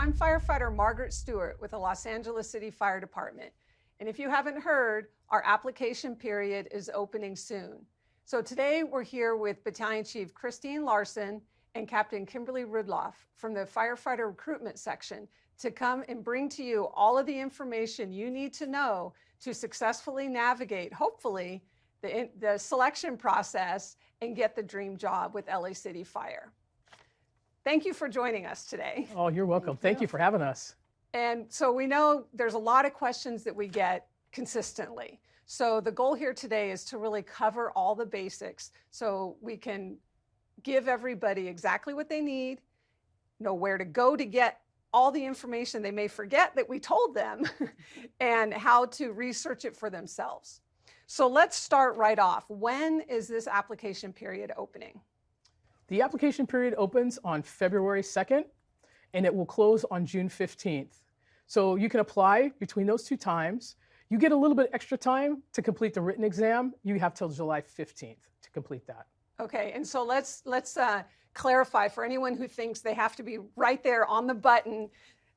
I'm firefighter Margaret Stewart with the Los Angeles City Fire Department. And if you haven't heard, our application period is opening soon. So today we're here with Battalion Chief Christine Larson and Captain Kimberly Rudloff from the Firefighter Recruitment Section to come and bring to you all of the information you need to know to successfully navigate, hopefully, the, the selection process and get the dream job with LA City Fire. Thank you for joining us today. Oh, you're welcome. Thank, Thank you. you for having us. And so we know there's a lot of questions that we get consistently. So the goal here today is to really cover all the basics so we can give everybody exactly what they need, know where to go to get all the information they may forget that we told them, and how to research it for themselves. So let's start right off. When is this application period opening? The application period opens on February 2nd and it will close on June 15th. So you can apply between those two times. You get a little bit extra time to complete the written exam. You have till July 15th to complete that. Okay, and so let's let's uh, clarify for anyone who thinks they have to be right there on the button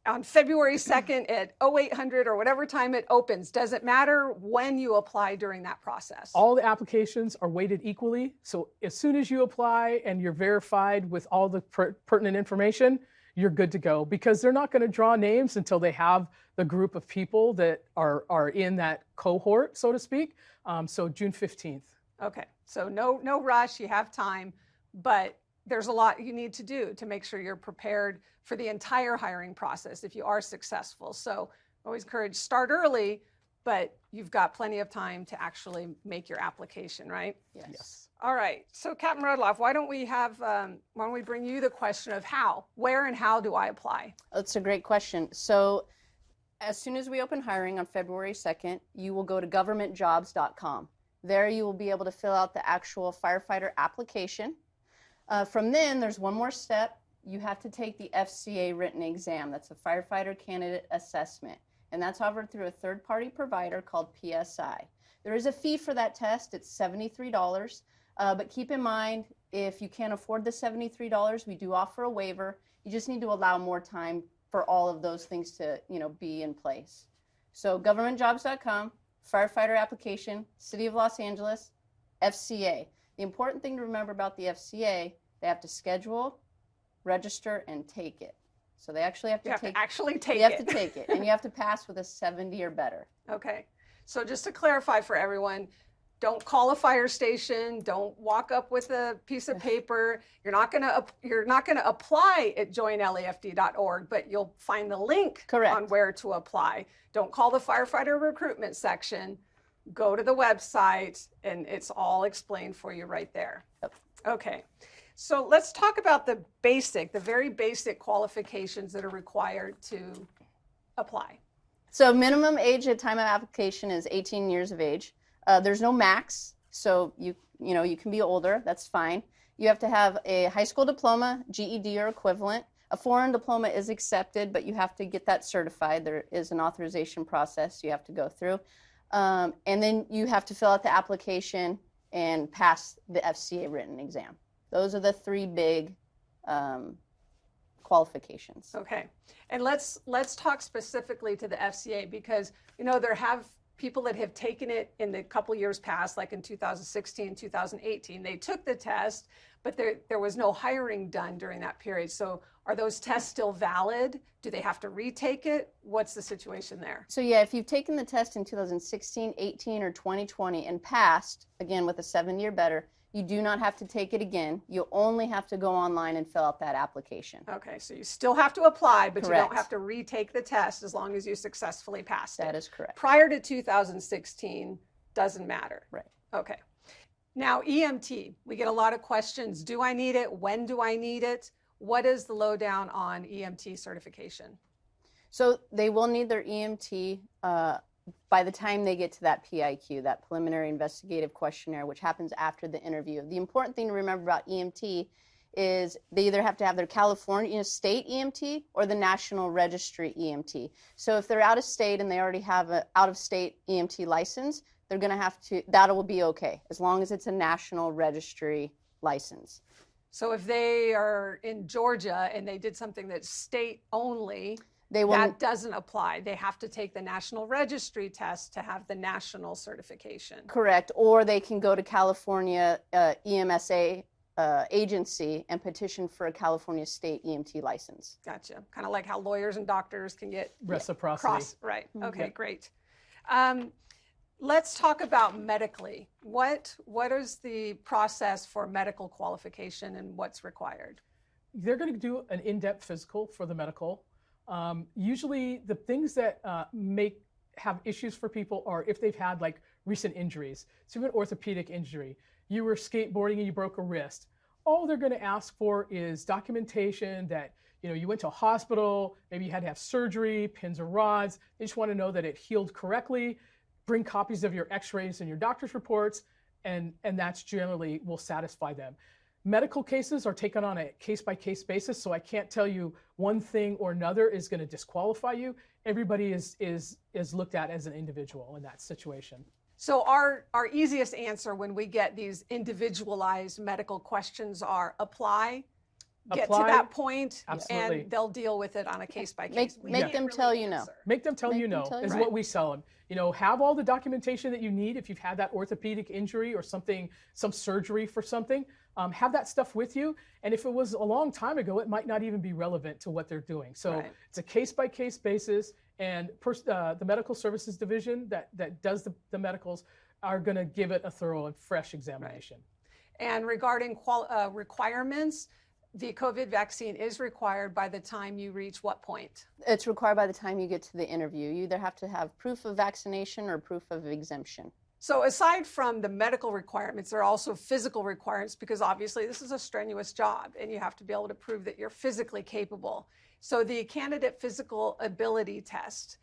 on February 2nd at 0800 or whatever time it opens. Does it matter when you apply during that process? All the applications are weighted equally. So as soon as you apply and you're verified with all the per pertinent information, you're good to go because they're not going to draw names until they have the group of people that are, are in that cohort, so to speak. Um, so June 15th. Okay, so no, no rush, you have time, but there's a lot you need to do to make sure you're prepared for the entire hiring process if you are successful. So always encourage start early, but you've got plenty of time to actually make your application, right? Yes. yes. All right. So Captain Rudloff, why don't we have, um, why don't we bring you the question of how, where and how do I apply? That's a great question. So as soon as we open hiring on February 2nd, you will go to governmentjobs.com. There you will be able to fill out the actual firefighter application. Uh, from then, there's one more step. You have to take the FCA written exam. That's a firefighter candidate assessment. And that's offered through a third party provider called PSI. There is a fee for that test, it's $73. Uh, but keep in mind, if you can't afford the $73, we do offer a waiver. You just need to allow more time for all of those things to you know, be in place. So governmentjobs.com, firefighter application, City of Los Angeles, FCA. The important thing to remember about the FCA, they have to schedule, register, and take it. So they actually have to you have take to actually take you it. have to take it, and you have to pass with a 70 or better. Okay. So just to clarify for everyone, don't call a fire station. Don't walk up with a piece of paper. You're not gonna you're not gonna apply at joinlafd.org, but you'll find the link Correct. on where to apply. Don't call the firefighter recruitment section go to the website and it's all explained for you right there. Yep. Okay. So let's talk about the basic, the very basic qualifications that are required to apply. So minimum age at time of application is 18 years of age. Uh, there's no max, so you you know you can be older. That's fine. You have to have a high school diploma, GED or equivalent. A foreign diploma is accepted, but you have to get that certified. There is an authorization process you have to go through. Um, and then you have to fill out the application and pass the FCA written exam. Those are the three big um, qualifications. Okay, and let's let's talk specifically to the FCA because you know there have people that have taken it in the couple years past, like in 2016, 2018. They took the test, but there there was no hiring done during that period. So are those tests still valid? Do they have to retake it? What's the situation there? So yeah, if you've taken the test in 2016, 18, or 2020 and passed, again with a seven year better, you do not have to take it again. You only have to go online and fill out that application. Okay, so you still have to apply, but correct. you don't have to retake the test as long as you successfully passed that it. That is correct. Prior to 2016, doesn't matter. Right. Okay. Now, EMT, we get a lot of questions. Do I need it? When do I need it? What is the lowdown on EMT certification? So they will need their EMT uh, by the time they get to that PIQ, that preliminary investigative questionnaire, which happens after the interview. The important thing to remember about EMT is they either have to have their California state EMT or the National Registry EMT. So if they're out of state and they already have an out of state EMT license, they're going to have to, that will be okay, as long as it's a National Registry license. So if they are in Georgia and they did something that's state only, They will that doesn't apply. They have to take the national registry test to have the national certification. correct, or they can go to California uh, EMSA uh, agency and petition for a California state EMT license. Gotcha. Kind of like how lawyers and doctors can get Reciprocity. cross. Right. Mhm. Okay, Yep. great. Um, let's talk about medically. What what is the process for medical qualification and what's required? they're going to do an in-depth physical for the medical. Um, usually, the things that uh, make have issues for people are if they've had like recent injuries. So, an orthopedic injury, you were skateboarding and you broke a wrist. All they're going to ask for is documentation that you know you went to a hospital, maybe you had to have surgery, pins or rods. They just want to know that it healed correctly. Bring copies of your X-rays and your doctor's reports, and and that's generally will satisfy them medical cases are taken on a case by case basis so i can't tell you one thing or another is going to disqualify you everybody is is is looked at as an individual in that situation So our our easiest answer when we get these individualized medical questions are apply, get Apply, to that point, absolutely. and they'll deal with it on a case by Make- case. make them tell you no. make them tell Make you them no tell you is no. what we sell them you know have all the documentation that you need if you've had that orthopedic injury or something some surgery for something um, have that stuff with you and if it was a long time ago it might not even be relevant to what they're doing so Right. it's a case by case basis and pers- uh, the medical services division that that does the, the medicals are going to give it a thorough and fresh examination And regarding qual- uh, requirements, the COVID vaccine is required by the time you reach what point? It's required by the time you get to the interview. You either have to have proof of vaccination or proof of exemption. So aside from the medical requirements, there are also physical requirements because obviously this is a strenuous job and you have to be able to prove that you're physically capable. So the candidate physical ability test,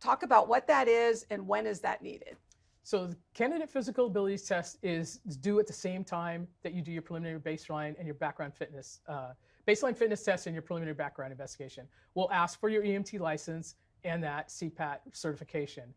talk about what that is and when is that needed? So the candidate physical abilities test is due at the same time that you do your preliminary baseline and your background fitness, uh, baseline fitness test and your preliminary background investigation. We'll ask for your EMT license and that CPAT certification.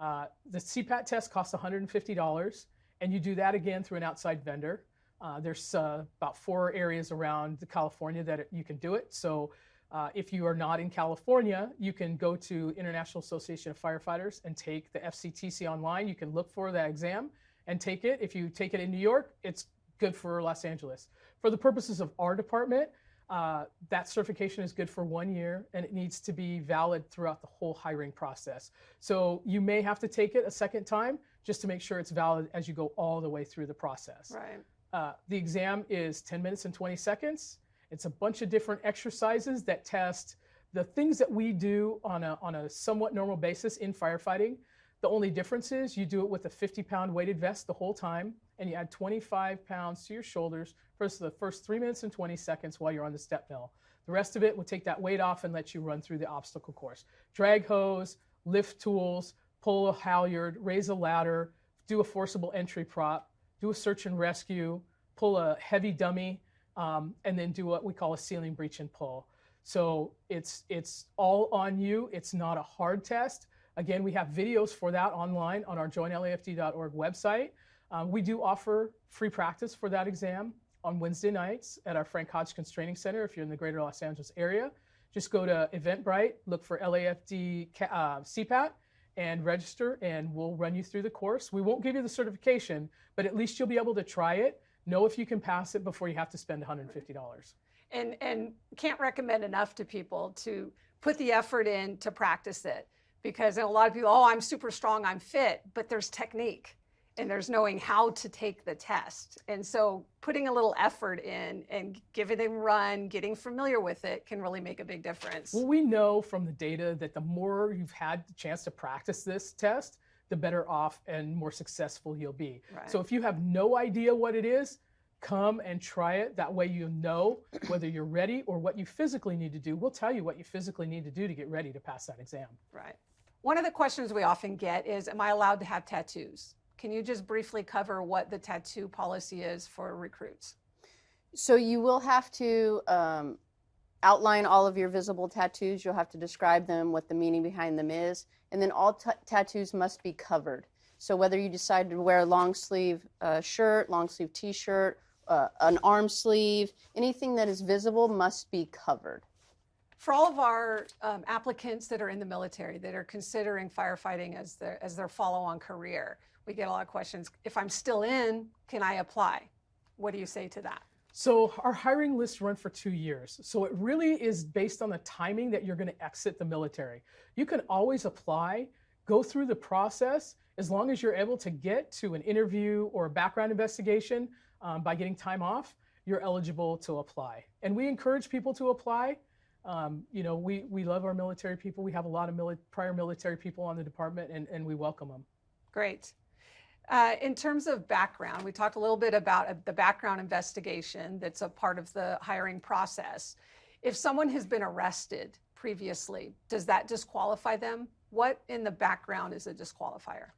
Uh, the CPAT test costs $150, and you do that again through an outside vendor. Uh, there's uh, about four areas around California that you can do it. So uh, if you are not in California, you can go to International Association of Firefighters and take the FCTC online. You can look for that exam and take it. If you take it in New York, it's good for Los Angeles. For the purposes of our department, uh, that certification is good for one year and it needs to be valid throughout the whole hiring process. So you may have to take it a second time just to make sure it's valid as you go all the way through the process. Right. Uh, the exam is 10 minutes and 20 seconds. It's a bunch of different exercises that test the things that we do on a, on a somewhat normal basis in firefighting. The only difference is you do it with a 50 pound weighted vest the whole time, and you add 25 pounds to your shoulders for the first three minutes and 20 seconds while you're on the step mill. The rest of it will take that weight off and let you run through the obstacle course. Drag hose, lift tools, pull a halyard, raise a ladder, do a forcible entry prop, do a search and rescue, pull a heavy dummy, um, and then do what we call a ceiling breach and pull. So it's it's all on you. It's not a hard test. Again, we have videos for that online on our joinlafd.org website. Um, we do offer free practice for that exam on Wednesday nights at our Frank Hotchkins Training Center if you're in the greater Los Angeles area. Just go to Eventbrite, look for LAFD uh, CPAT, and register, and we'll run you through the course. We won't give you the certification, but at least you'll be able to try it, know if you can pass it before you have to spend $150. And and can't recommend enough to people to put the effort in to practice it because a lot of people, oh, I'm super strong, I'm fit, but there's technique and there's knowing how to take the test. And so putting a little effort in and giving it a run, getting familiar with it can really make a big difference. Well, we know from the data that the more you've had the chance to practice this test, the better off and more successful you'll be. Right. So if you have no idea what it is, come and try it. That way you know whether you're ready or what you physically need to do. We'll tell you what you physically need to do to get ready to pass that exam. Right. One of the questions we often get is Am I allowed to have tattoos? Can you just briefly cover what the tattoo policy is for recruits? So you will have to um, outline all of your visible tattoos. You'll have to describe them, what the meaning behind them is, and then all tattoos must be covered. So whether you decide to wear a long sleeve uh, shirt, long sleeve T-shirt, uh, an arm sleeve, anything that is visible must be covered. For all of our um, applicants that are in the military that are considering firefighting as their as their follow-on career, we get a lot of questions. If I'm still in, can I apply? What do you say to that? So our hiring lists run for two years. So it really is based on the timing that you're going to exit the military. You can always apply, go through the process as long as you're able to get to an interview or a background investigation um, by getting time off. You're eligible to apply, and we encourage people to apply. Um, you know, we we love our military people. We have a lot of mili- prior military people on the department, and, and we welcome them. Great. Uh, in terms of background, we talked a little bit about uh, the background investigation that's a part of the hiring process. If someone has been arrested previously, does that disqualify them? What in the background is a disqualifier?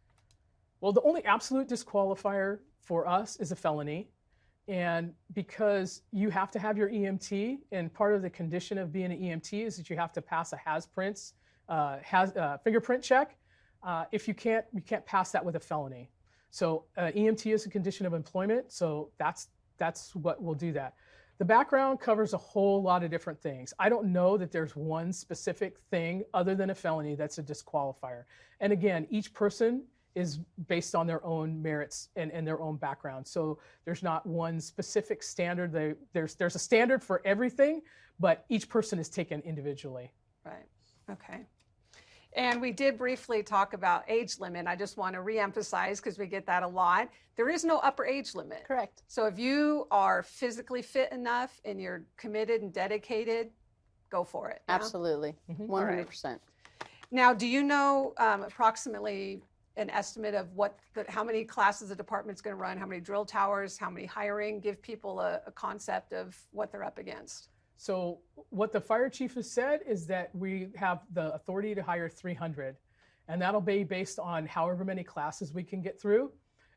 Well, the only absolute disqualifier for us is a felony. And because you have to have your EMT, and part of the condition of being an EMT is that you have to pass a has prints, uh, has uh, fingerprint check. Uh, if you can't, you can't pass that with a felony. So uh, EMT is a condition of employment. So that's that's what will do that. The background covers a whole lot of different things. I don't know that there's one specific thing other than a felony that's a disqualifier. And again, each person is based on their own merits and, and their own background. So there's not one specific standard. They, there's, there's a standard for everything, but each person is taken individually. Right. Okay. And we did briefly talk about age limit. I just want to reemphasize because we get that a lot. There is no upper age limit. Correct. So if you are physically fit enough and you're committed and dedicated, go for it. yeah? Absolutely. Mhm. One All right. hundred percent. Now, do you know um, approximately an estimate of what, the, how many classes the department's going to run, how many drill towers, how many hiring? Give people a, a concept of what they're up against. So what the fire chief has said is that we have the authority to hire 300, and that'll be based on however many classes we can get through.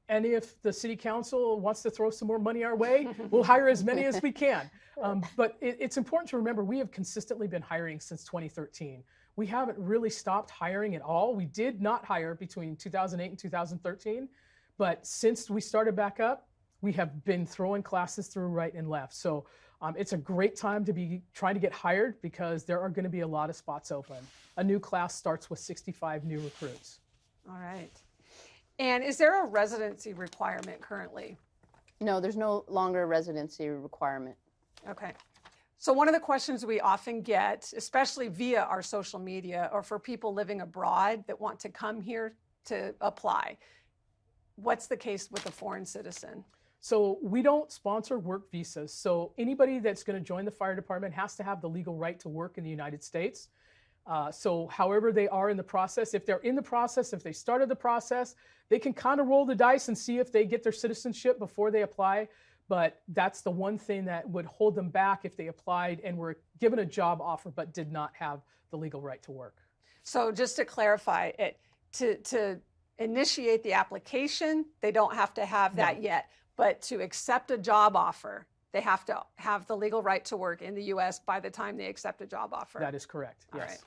And if the city council wants to throw some more money our way, we'll hire as many as we can. Um, but it, it's important to remember we have consistently been hiring since 2013. We haven't really stopped hiring at all. We did not hire between 2008 and 2013, but since we started back up, we have been throwing classes through right and left. So um, it's a great time to be trying to get hired because there are going to be a lot of spots open. A new class starts with 65 new recruits. All right. And is there a residency requirement currently? No, there's no longer a residency requirement. Okay. So one of the questions we often get, especially via our social media or for people living abroad that want to come here to apply, what's the case with a foreign citizen? So we don't sponsor work visas. So anybody that's going to join the fire department has to have the legal right to work in the United States. Uh, so however they are in the process, if they're in the process, if they started the process, they can kind of roll the dice and see if they get their citizenship before they apply. But that's the one thing that would hold them back if they applied and were given a job offer but did not have the legal right to work. So just to clarify it, to, to initiate the application, they don't have to have that yet. But to accept a job offer, they have to have the legal right to work in the US by the time they accept a job offer. That is correct. All Yes. right.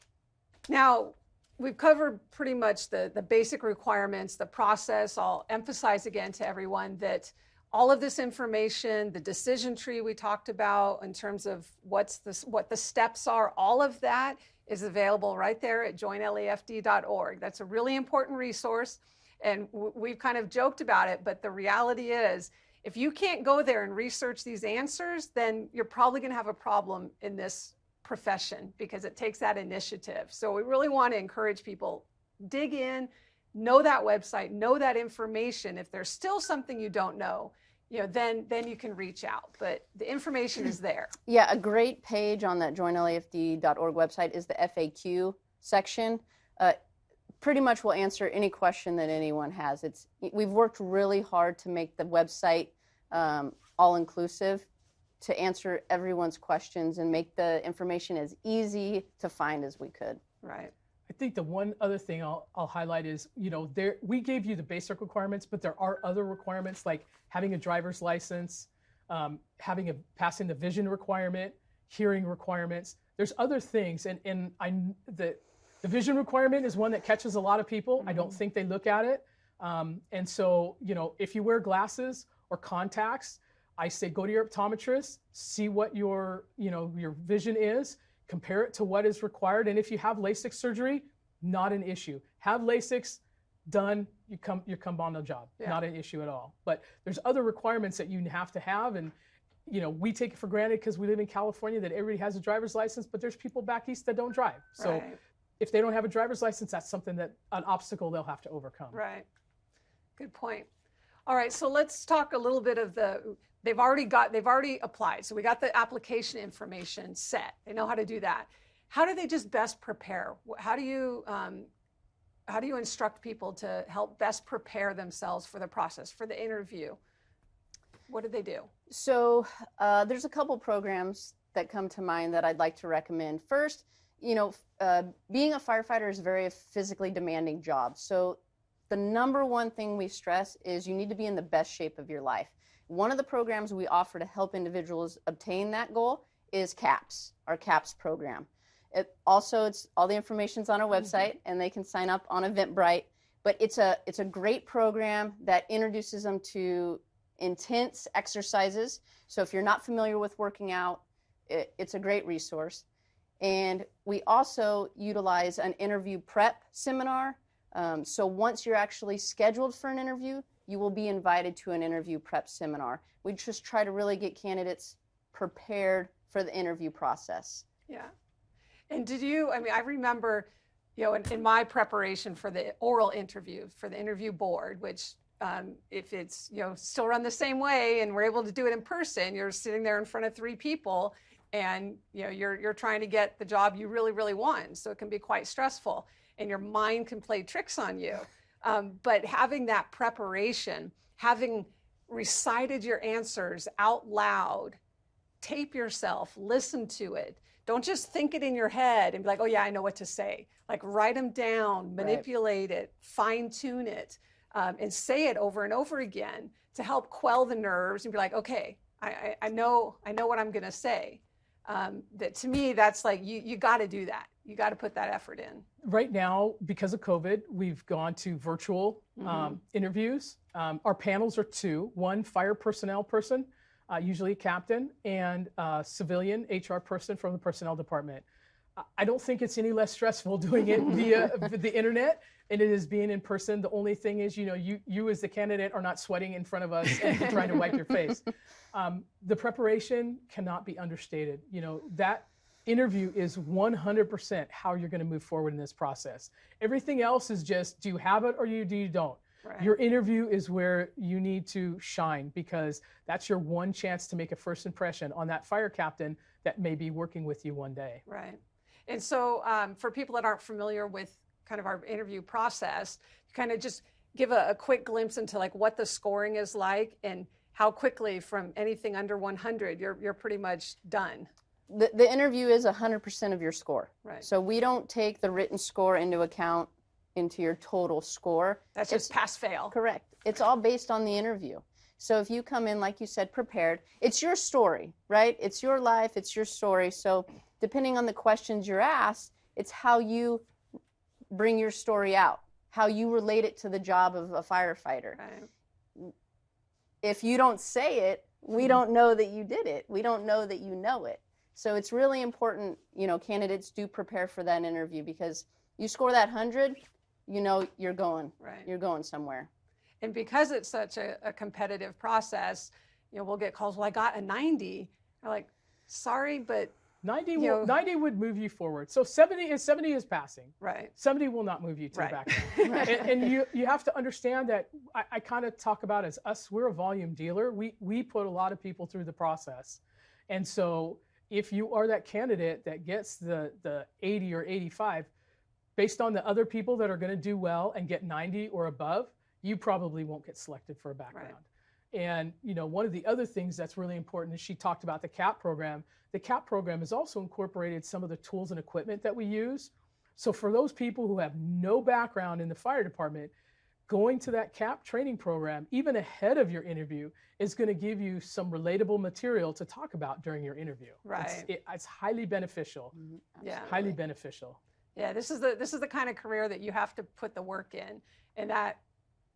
Now, we've covered pretty much the, the basic requirements, the process. I'll emphasize again to everyone that all of this information, the decision tree we talked about in terms of what's the, what the steps are, all of that is available right there at joinlafd.org. That's a really important resource. And we've kind of joked about it, but the reality is if you can't go there and research these answers, then you're probably going to have a problem in this profession because it takes that initiative. So we really want to encourage people dig in, know that website, know that information. If there's still something you don't know, you know, then then you can reach out. But the information is there. Yeah, a great page on that joinlafd.org website is the FAQ section. Uh, pretty much will answer any question that anyone has. It's we've worked really hard to make the website um, all inclusive to answer everyone's questions and make the information as easy to find as we could. Right. I think the one other thing I'll, I'll highlight is, you know, there we gave you the basic requirements, but there are other requirements like having a driver's license, um, having a passing the vision requirement, hearing requirements. There's other things, and and I the the vision requirement is one that catches a lot of people. I don't think they look at it, um, and so you know, if you wear glasses or contacts, I say go to your optometrist, see what your, you know, your vision is, compare it to what is required. And if you have LASIK surgery, not an issue. Have LASIK done, you come you come on the job. Yeah. Not an issue at all. But there's other requirements that you have to have and you know, we take it for granted because we live in California that everybody has a driver's license, but there's people back east that don't drive. So right, if they don't have a driver's license, that's something that an obstacle they'll have to overcome. right. Good point. All right, so let's talk a little bit of the, they've already got, they've already applied. So we got the application information set. They know how to do that. How do they just best prepare? How do you, um, how do you instruct people to help best prepare themselves for the process, for the interview? What do they do? So uh, there's a couple programs that come to mind that I'd like to recommend. First, you know, uh, being a firefighter is a very physically demanding job. So the number one thing we stress is you need to be in the best shape of your life. One of the programs we offer to help individuals obtain that goal is CAPS, our CAPS program. It also it's all the information's on our website and they can sign up on Eventbrite. But it's a it's a great program that introduces them to intense exercises. So if you're not familiar with working out, it, it's a great resource. And we also utilize an interview prep seminar. Um, so once you're actually scheduled for an interview, you will be invited to an interview prep seminar. We just try to really get candidates prepared for the interview process. Yeah. And did you, I mean, I remember, you know, in, in my preparation for the oral interview, for the interview board, which um, if it's, you know, still run the same way and we're able to do it in person, you're sitting there in front of three people and, you know, you're, you're trying to get the job you really, really want. So it can be quite stressful and your mind can play tricks on you. Um, but having that preparation, having recited your answers out loud, tape yourself, listen to it. Don't just think it in your head and be like, oh, yeah, I know what to say. Like, write them down, Right. manipulate it, fine tune it, um, and say it over and over again to help quell the nerves and be like, okay, I, I, I know, I know what I'm going to say. Um, that to me, that's like, you, you got to do that. You got to put that effort in. Right now, because of COVID, we've gone to virtual um, interviews. Um, our panels are two one fire personnel person, uh, usually a captain, and a civilian HR person from the personnel department. I- I don't think it's any less stressful doing it via the internet and it is being in person. The only thing is, you know, you you as the candidate are not sweating in front of us and trying to wipe your face. Um, the preparation cannot be understated. You know that interview is 100% how you're going to move forward in this process. Everything else is just do you have it or you do you don't. Right. Your interview is where you need to shine because that's your one chance to make a first impression on that fire captain that may be working with you one day. Right. And so, um, for people that aren't familiar with kind of our interview process, kind of just give a, a quick glimpse into like what the scoring is like and how quickly from anything under 100 you're you're pretty much done. The, the interview is 100% of your score. Right. So we don't take the written score into account into your total score. That's just pass fail. Correct. It's all based on the interview. So if you come in, like you said, prepared, it's your story, right? It's your life, it's your story. So depending on the questions you're asked, it's how you bring your story out, how you relate it to the job of a firefighter. Right. If you don't say it, we hmm. don't know that you did it. We don't know that you know it. So it's really important, you know, candidates do prepare for that interview because you score that 100, you know you're going. Right. You're going somewhere. And because it's such a, a competitive process, you know, we'll get calls. Well, I got a 90. I'm like, sorry, but 90 will, know- 90 would move you forward. So 70 is 70 is passing. right. 70 will not move you to Right. the background. and, and you you have to understand that I, I kind of talk about as us, we're a volume dealer. We we put a lot of people through the process. And so if you are that candidate that gets the the 80 or 85, based on the other people that are going to do well and get 90 or above, you probably won't get selected for a background. And you know, one of the other things that's really important is she talked about the CAP program. The CAP program has also incorporated some of the tools and equipment that we use. So for those people who have no background in the fire department, going to that CAP training program, even ahead of your interview, is going to give you some relatable material to talk about during your interview. It's, Right. it- it's highly beneficial. Yeah. Highly beneficial. Yeah, this is the this is the kind of career that you have to put the work in, and that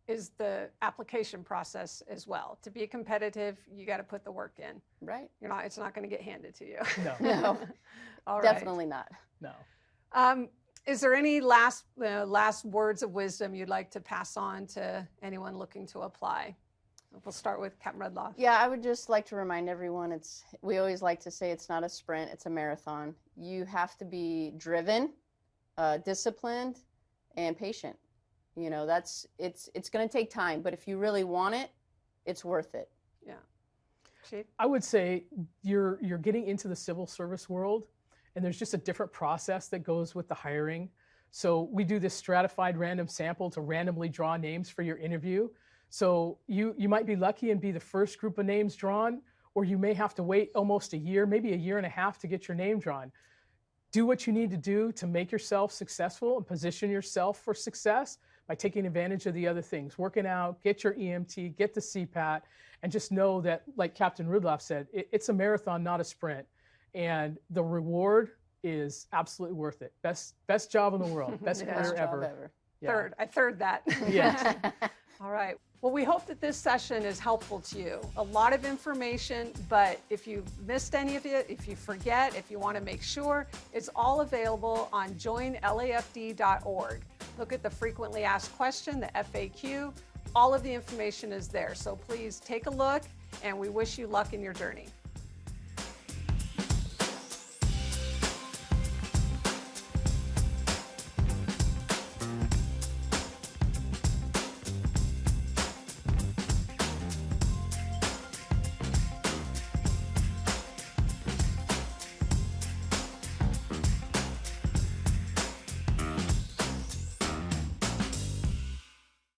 is the application process as well. To be competitive, you got to put the work in. Right? You're not, it's not going to get handed to you. No, No, All right. definitely not. no. Um, is there any last uh, last words of wisdom you'd like to pass on to anyone looking to apply? We'll start with Captain Rudloff. Yeah, I would just like to remind everyone it's we always like to say it's not a sprint, it's a marathon. You have to be driven, uh, disciplined, and patient. You know, that's it's it's going to take time, but if you really want it, it's worth it. Yeah. Chief? I would say you're you're getting into the civil service world, and there's just a different process that goes with the hiring. So we do this stratified random sample to randomly draw names for your interview. So you you might be lucky and be the first group of names drawn, or you may have to wait almost a year, maybe a year and a half to get your name drawn. Do what you need to do to make yourself successful and position yourself for success by taking advantage of the other things, working out, get your EMT, get the CPAT, and just know that, like Captain Rudloff said, it, it's a marathon, not a sprint. And the reward is absolutely worth it. Best best job in the world, best Yeah. career Best job ever. ever. Yeah. Third. I third that. Yes. All right. Well, we hope that this session is helpful to you. A lot of information, but if you missed any of it, if you forget, if you want to make sure, it's all available on joinlafd.org. Look at the frequently asked question, the FAQ. All of the information is there. So please take a look, and we wish you luck in your journey.